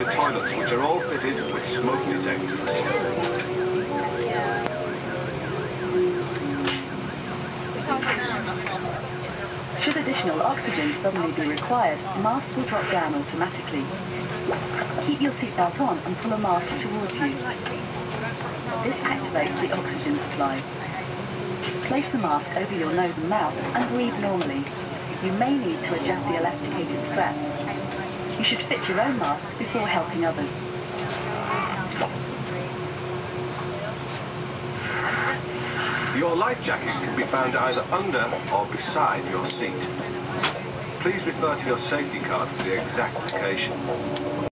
The toilets, which are all fitted with smoke detectors. Should additional oxygen suddenly be required, masks will drop down automatically. Keep your seatbelt on and pull a mask towards you. This activates the oxygen supply. Place the mask over your nose and mouth and breathe normally. You may need to adjust the elasticated straps. You should fit your own mask helping others. Your life jacket can be found either under or beside your seat. Please refer to your safety card for the exact location.